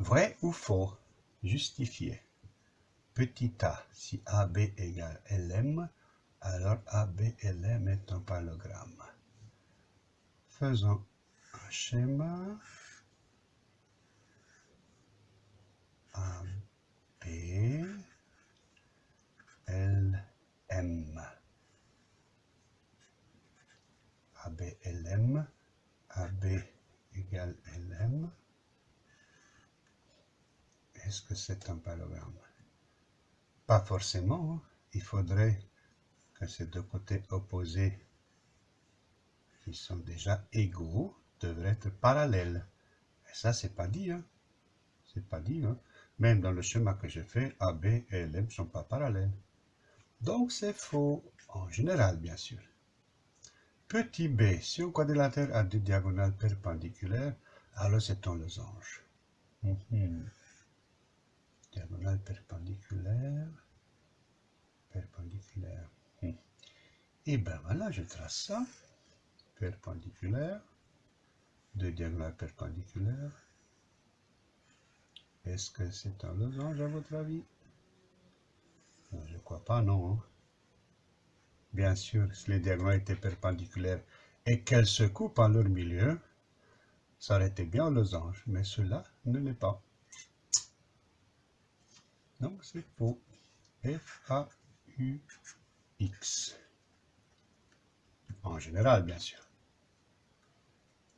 Vrai ou faux? Justifié. Petit a, si AB égale LM, alors ABLM est un parallélogramme. Faisons un schéma. AB, LM. AB, LM. AB égale LM. Est-ce que c'est un parallélogramme Pas forcément. Hein. Il faudrait que ces deux côtés opposés qui sont déjà égaux devraient être parallèles. Et ça, c'est pas dit. Hein. C'est pas dit. Hein. Même dans le schéma que j'ai fait, AB et LM ne sont pas parallèles. Donc, c'est faux. En général, bien sûr. Petit b, si un quadrilatère a deux diagonales perpendiculaires, alors c'est un losange. Mhm. Diagonale perpendiculaire, perpendiculaire. Et eh bien voilà, je trace ça. Perpendiculaire. Deux diagonales perpendiculaires. Est-ce que c'est un losange à votre avis? Je ne crois pas, non. Hein. Bien sûr, si les diagonales étaient perpendiculaires et qu'elles se coupent en leur milieu, ça aurait été bien un losange, mais cela ne l'est pas. Donc c'est faux. F-A-U-X. En général, bien sûr.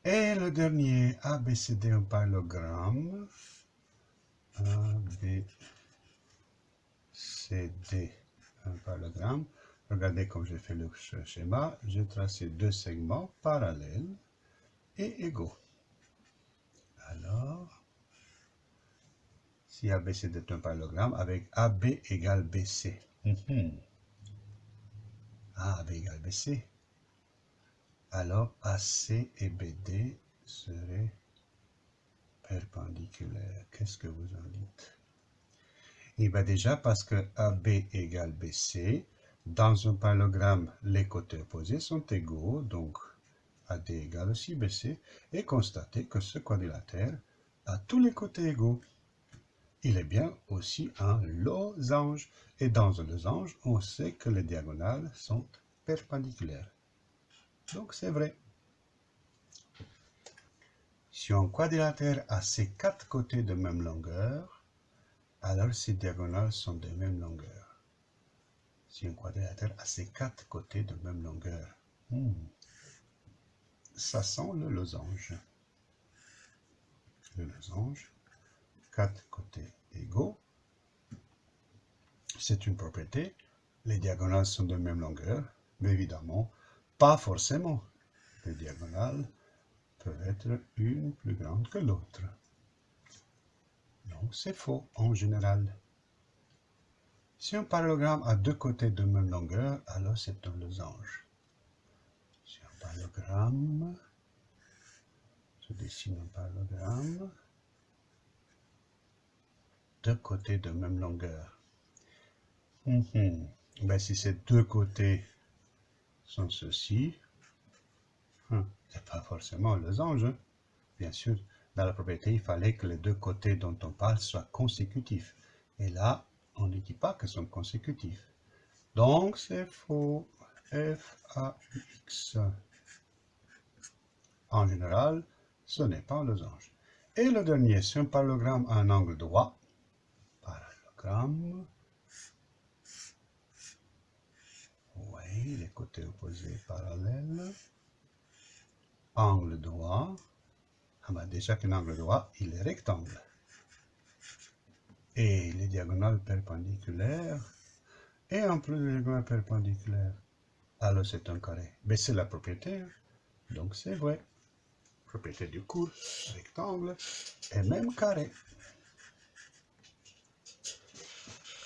Et le dernier, ABCD un parallélogramme. ABCD un parallélogramme. Regardez comme j'ai fait le schéma. J'ai tracé deux segments parallèles et égaux. Alors, si ABCD est un parallélogramme avec AB égale BC. Mhm. AB égale BC. Alors AC et BD seraient perpendiculaires. Qu'est-ce que vous en dites? Eh bien déjà parce que AB égale BC, dans un parallélogramme, les côtés opposés sont égaux, donc AD égale aussi BC, et constatez que ce quadrilatère a tous les côtés égaux il est bien aussi un losange. Et dans un losange, on sait que les diagonales sont perpendiculaires. Donc c'est vrai. Si un quadrilatère a ses quatre côtés de même longueur, alors ses diagonales sont de même longueur. Si un quadrilatère a ses quatre côtés de même longueur, hmm, ça sent le losange. Le losange quatre côtés égaux. C'est une propriété. Les diagonales sont de même longueur, mais évidemment, pas forcément. Les diagonales peuvent être une plus grande que l'autre. Donc, c'est faux en général. Si un parallélogramme a deux côtés de même longueur, alors c'est un losange. Si un parallélogramme, je dessine un parallélogramme, deux côtés de même longueur. Mhm. Ben, si ces deux côtés sont ceux-ci, hein, c'est pas forcément le losange. Hein. Bien sûr, dans la propriété, il fallait que les deux côtés dont on parle soient consécutifs. Et là, on ne dit pas qu'ils sont consécutifs. Donc, c'est faux. F, A, X. En général, ce n'est pas un losange. Et le dernier, c'est un parallélogramme à un angle droit. Oui, les côtés opposés parallèles. Angle droit. Ah ben déjà qu'un angle droit, il est rectangle. Et les diagonales perpendiculaires. Et en plus les diagonales perpendiculaires. Alors c'est un carré. Mais c'est la propriété. Donc c'est vrai. Propriété du cours, rectangle et même carré.